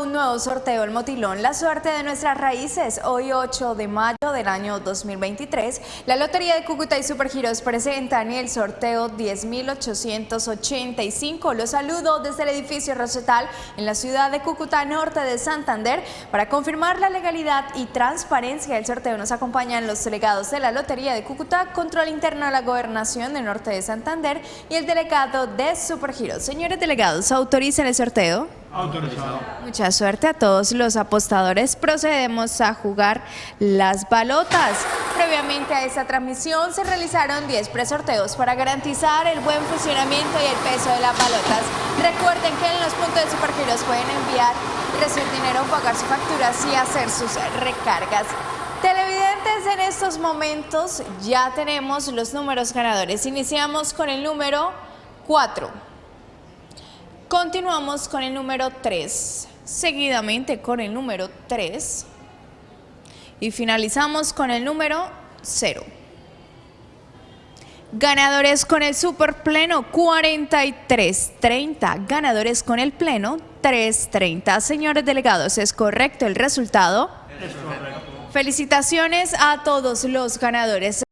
un nuevo sorteo El Motilón, la suerte de nuestras raíces. Hoy 8 de mayo del año 2023, la Lotería de Cúcuta y Supergiros presentan el sorteo 10.885. Los saludo desde el edificio Rosetal en la ciudad de Cúcuta, norte de Santander. Para confirmar la legalidad y transparencia del sorteo nos acompañan los delegados de la Lotería de Cúcuta, Control Interno de la Gobernación del norte de Santander y el delegado de Supergiros. Señores delegados, ¿autorizan el sorteo? Autorizado. Mucha suerte a todos los apostadores. Procedemos a jugar las balotas. Previamente a esta transmisión se realizaron 10 presorteos para garantizar el buen funcionamiento y el peso de las balotas. Recuerden que en los puntos de Supergiros pueden enviar recibir dinero, pagar sus facturas y hacer sus recargas. Televidentes, en estos momentos ya tenemos los números ganadores. Iniciamos con el número 4. Continuamos con el número 3, seguidamente con el número 3 y finalizamos con el número 0. Ganadores con el super pleno 43-30. Ganadores con el pleno 330. Señores delegados, ¿es correcto el resultado? Es correcto. Felicitaciones a todos los ganadores.